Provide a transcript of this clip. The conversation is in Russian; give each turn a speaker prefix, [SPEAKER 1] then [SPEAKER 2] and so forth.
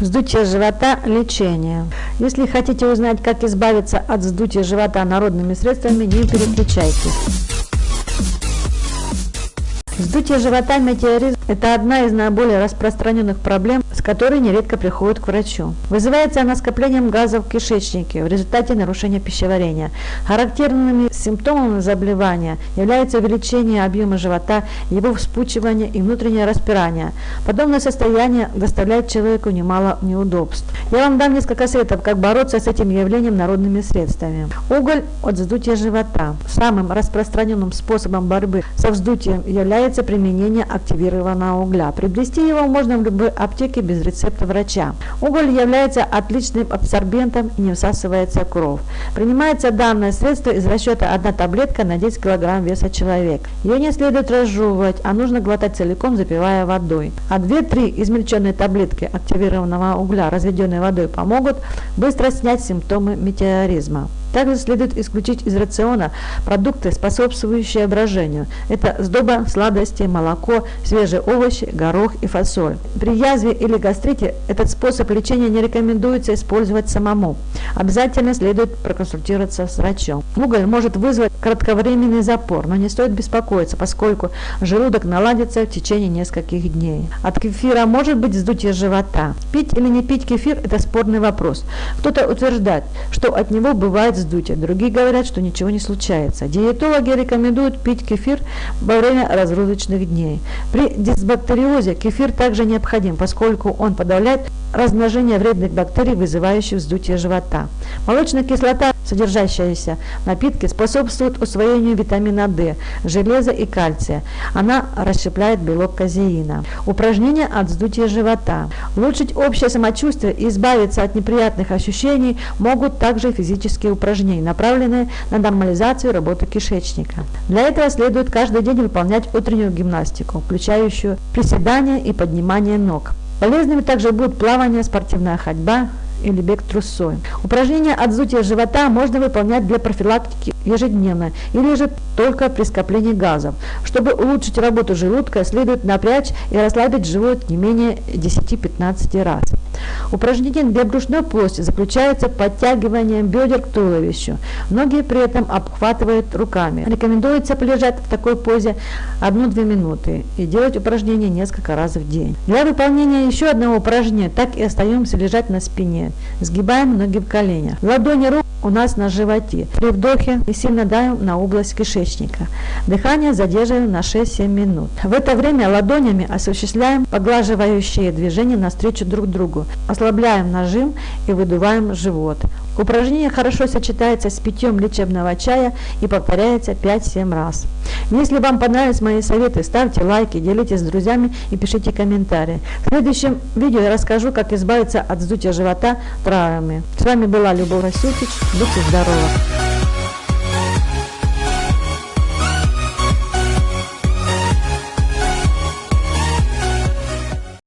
[SPEAKER 1] Вздутие живота – лечение. Если хотите узнать, как избавиться от вздутия живота народными средствами, не переключайтесь. Вздутие живота метеоризм – это одна из наиболее распространенных проблем, с которой нередко приходят к врачу. Вызывается она скоплением газов в кишечнике в результате нарушения пищеварения. Характерными симптомами заболевания является увеличение объема живота, его вспучивание и внутреннее распирание. Подобное состояние доставляет человеку немало неудобств. Я вам дам несколько советов, как бороться с этим явлением народными средствами. Уголь от вздутия живота. Самым распространенным способом борьбы со вздутием является применение активированного угля. Приобрести его можно в любой аптеке без рецепта врача. Уголь является отличным абсорбентом и не всасывается кровь. Принимается данное средство из расчета 1 таблетка на 10 кг веса человека. Ее не следует разжевывать, а нужно глотать целиком, запивая водой. А 2-3 измельченные таблетки активированного угля, разведенной водой, помогут быстро снять симптомы метеоризма. Также следует исключить из рациона продукты, способствующие брожению. Это сдоба, сладости, молоко, свежие овощи, горох и фасоль. При язве или гастрите этот способ лечения не рекомендуется использовать самому. Обязательно следует проконсультироваться с врачом. Уголь может вызвать кратковременный запор, но не стоит беспокоиться, поскольку желудок наладится в течение нескольких дней. От кефира может быть вздутие живота. Пить или не пить кефир – это спорный вопрос. Кто-то утверждает, что от него бывает вздутие. Другие говорят, что ничего не случается. Диетологи рекомендуют пить кефир во время разгрузочных дней. При дисбактериозе кефир также необходим, поскольку он подавляет размножение вредных бактерий, вызывающих вздутие живота. Молочная кислота, содержащаяся в напитке, способствует усвоению витамина D, железа и кальция. Она расщепляет белок казеина. Упражнения от вздутия живота. Улучшить общее самочувствие и избавиться от неприятных ощущений могут также физические упражнения, направленные на нормализацию работы кишечника. Для этого следует каждый день выполнять утреннюю гимнастику, включающую приседания и поднимание ног. Полезными также будут плавание, спортивная ходьба, или бег трусой. Упражнения от вздутия живота можно выполнять для профилактики ежедневно или же только при скоплении газов. Чтобы улучшить работу желудка, следует напрячь и расслабить живот не менее 10-15 раз. Упражнение для брюшной полости заключается в бедер к туловищу. Многие при этом обхватывают руками. Рекомендуется полежать в такой позе 1-2 минуты и делать упражнения несколько раз в день. Для выполнения еще одного упражнения так и остаемся лежать на спине. Сгибаем ноги в коленях. Ладони рук у нас на животе. При вдохе сильно давим на область кишечника. Дыхание задерживаем на 6-7 минут. В это время ладонями осуществляем поглаживающие движения навстречу друг другу. Ослабляем нажим и выдуваем живот. Упражнение хорошо сочетается с питьем лечебного чая и повторяется 5-7 раз. Если вам понравились мои советы, ставьте лайки, делитесь с друзьями и пишите комментарии. В следующем видео я расскажу, как избавиться от вздутия живота травами. С вами была Любовь Расютич. Будьте здоровы!